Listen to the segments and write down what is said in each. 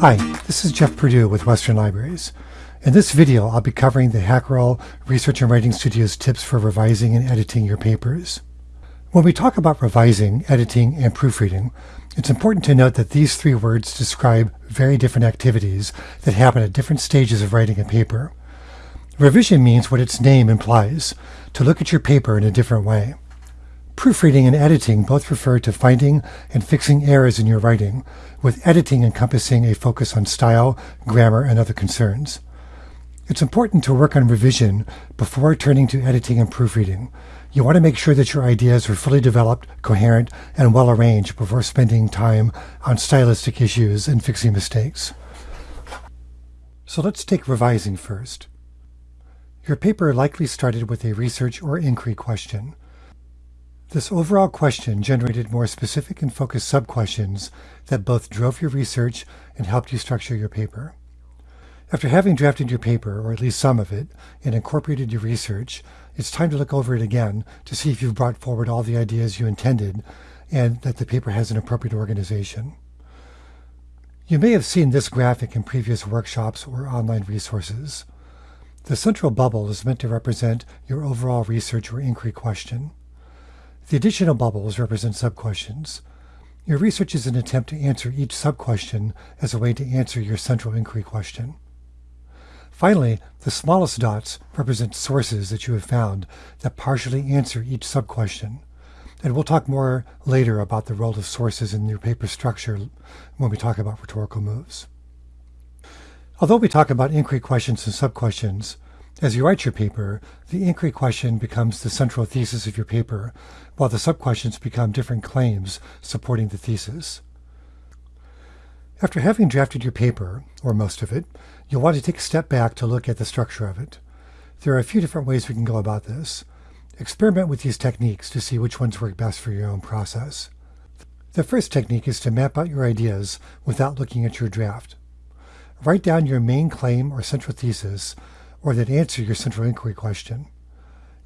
Hi, this is Jeff Purdue with Western Libraries. In this video, I'll be covering the Hacherl Research and Writing Studio's tips for revising and editing your papers. When we talk about revising, editing, and proofreading, it's important to note that these three words describe very different activities that happen at different stages of writing a paper. Revision means what its name implies, to look at your paper in a different way. Proofreading and editing both refer to finding and fixing errors in your writing, with editing encompassing a focus on style, grammar, and other concerns. It's important to work on revision before turning to editing and proofreading. You want to make sure that your ideas are fully developed, coherent, and well arranged before spending time on stylistic issues and fixing mistakes. So let's take revising first. Your paper likely started with a research or inquiry question. This overall question generated more specific and focused sub-questions that both drove your research and helped you structure your paper. After having drafted your paper, or at least some of it, and incorporated your research, it's time to look over it again to see if you've brought forward all the ideas you intended and that the paper has an appropriate organization. You may have seen this graphic in previous workshops or online resources. The central bubble is meant to represent your overall research or inquiry question. The additional bubbles represent sub-questions. Your research is an attempt to answer each sub-question as a way to answer your central inquiry question. Finally, the smallest dots represent sources that you have found that partially answer each sub-question. And we'll talk more later about the role of sources in your paper structure when we talk about rhetorical moves. Although we talk about inquiry questions and sub-questions, as you write your paper, the inquiry question becomes the central thesis of your paper, while the sub-questions become different claims supporting the thesis. After having drafted your paper, or most of it, you'll want to take a step back to look at the structure of it. There are a few different ways we can go about this. Experiment with these techniques to see which ones work best for your own process. The first technique is to map out your ideas without looking at your draft. Write down your main claim or central thesis or that answer your central inquiry question.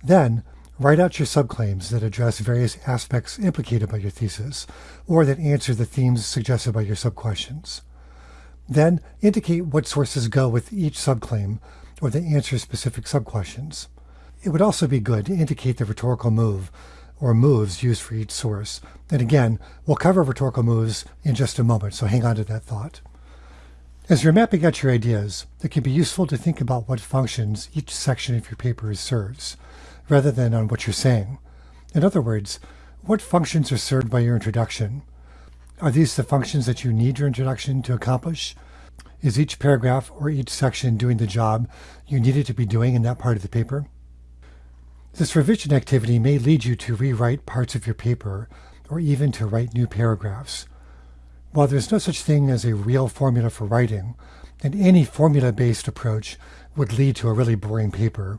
Then, write out your subclaims that address various aspects implicated by your thesis, or that answer the themes suggested by your subquestions. Then, indicate what sources go with each subclaim, or that answer specific subquestions. It would also be good to indicate the rhetorical move, or moves used for each source. And again, we'll cover rhetorical moves in just a moment, so hang on to that thought. As you're mapping out your ideas, it can be useful to think about what functions each section of your paper serves, rather than on what you're saying. In other words, what functions are served by your introduction? Are these the functions that you need your introduction to accomplish? Is each paragraph or each section doing the job you need it to be doing in that part of the paper? This revision activity may lead you to rewrite parts of your paper or even to write new paragraphs. While there's no such thing as a real formula for writing, and any formula-based approach would lead to a really boring paper,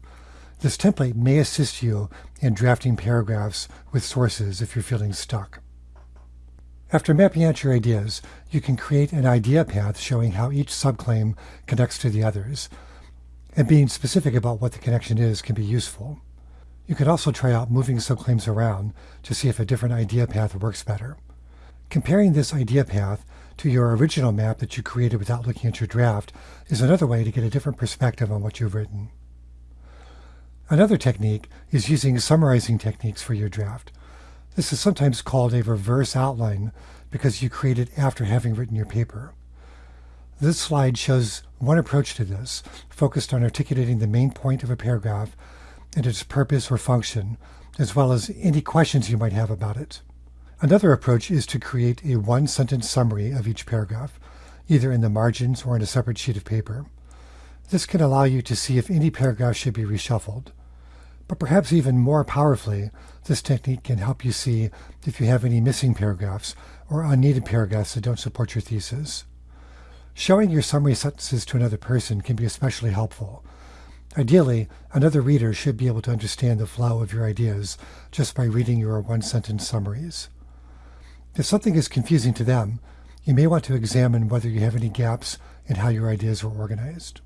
this template may assist you in drafting paragraphs with sources if you're feeling stuck. After mapping out your ideas, you can create an idea path showing how each subclaim connects to the others, and being specific about what the connection is can be useful. You can also try out moving subclaims around to see if a different idea path works better. Comparing this idea path to your original map that you created without looking at your draft is another way to get a different perspective on what you've written. Another technique is using summarizing techniques for your draft. This is sometimes called a reverse outline because you create it after having written your paper. This slide shows one approach to this, focused on articulating the main point of a paragraph and its purpose or function, as well as any questions you might have about it. Another approach is to create a one-sentence summary of each paragraph, either in the margins or in a separate sheet of paper. This can allow you to see if any paragraph should be reshuffled. But perhaps even more powerfully, this technique can help you see if you have any missing paragraphs or unneeded paragraphs that don't support your thesis. Showing your summary sentences to another person can be especially helpful. Ideally, another reader should be able to understand the flow of your ideas just by reading your one-sentence summaries. If something is confusing to them, you may want to examine whether you have any gaps in how your ideas are organized.